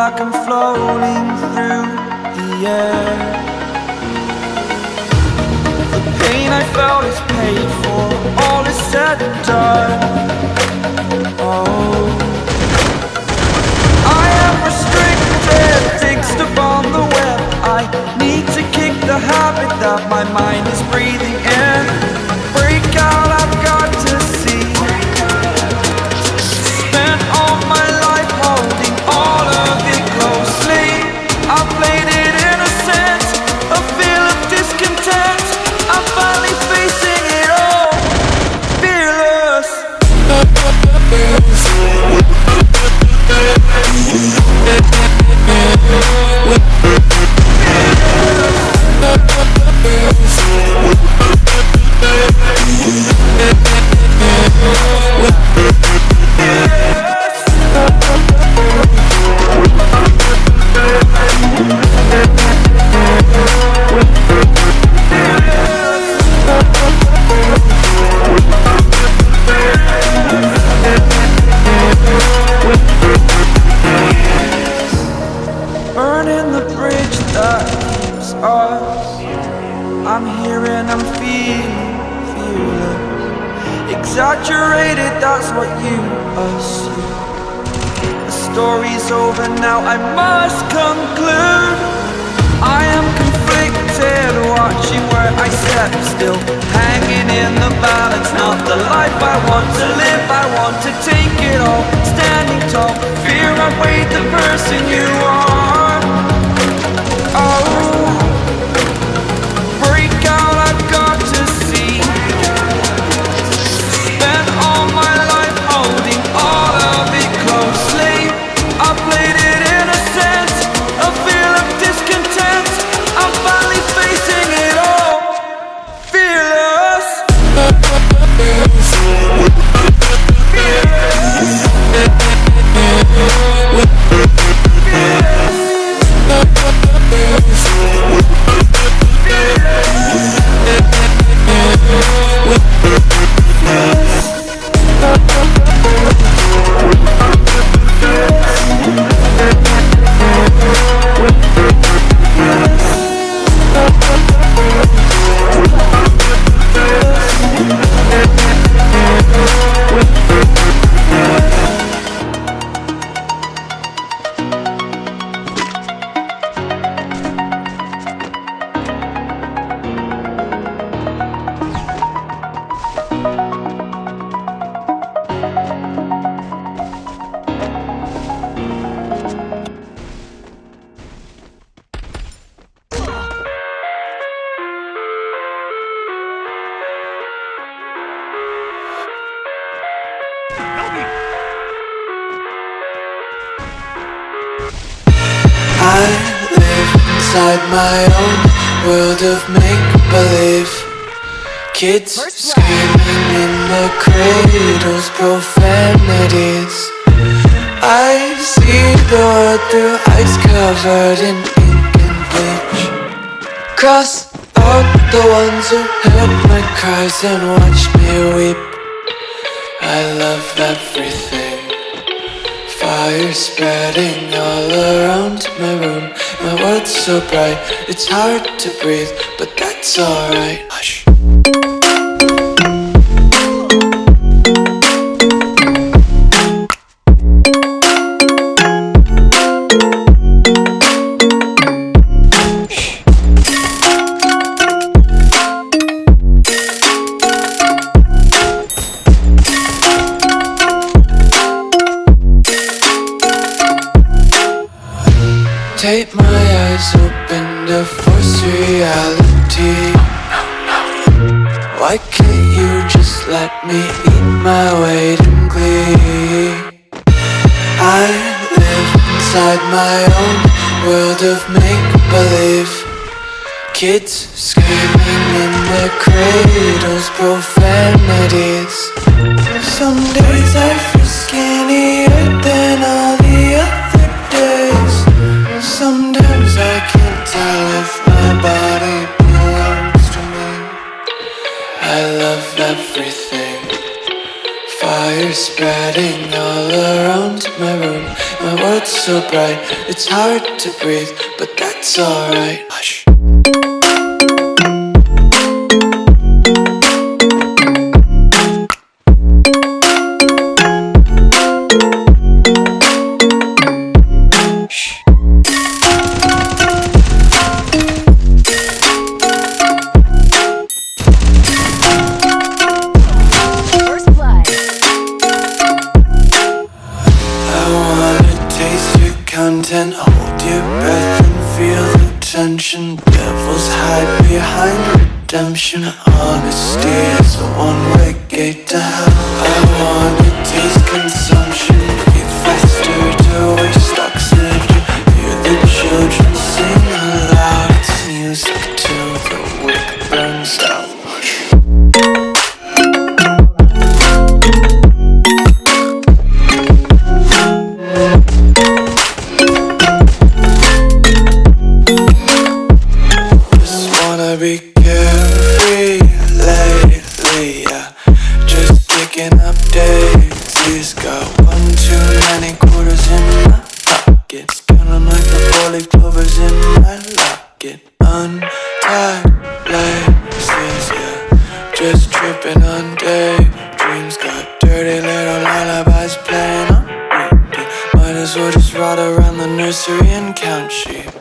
like I'm floating through the air. The pain I felt is paid for, all is said and done Exaggerated, that's what you assume The story's over now, I must conclude. I am conflicted, watching where I step still. Hanging in the balance, not the life I want to live. I want to take it all, standing tall. Fear I weighed the person you are inside my own world of make-believe. Kids screaming in the cradles, profanities. I see the world through ice covered in ink and bleach. Cross out the ones who heard my cries and watched me weep. I love everything Fire spreading all around my room. My world's so bright, it's hard to breathe But that's alright. Hush Why can't you just let me eat my weight in glee? I live inside my own world of make-believe Kids screaming in their cradles, profanities Some days I feel skinnier than all spreading all around my room. My world's so bright It's hard to breathe, but that's alright. Hush content Hold your breath and feel the tension. Devils hide behind redemption. Honesty is a one-way gate to hell. I wanna taste consumption Just kicking up daisies Got one too many quarters in my pockets Count 'em like the four-leaf clovers in my locket. Untied laces, yeah. Just tripping on daydreams. Got dirty little lullabies playing on repeat. Might as well just ride around the nursery and count sheep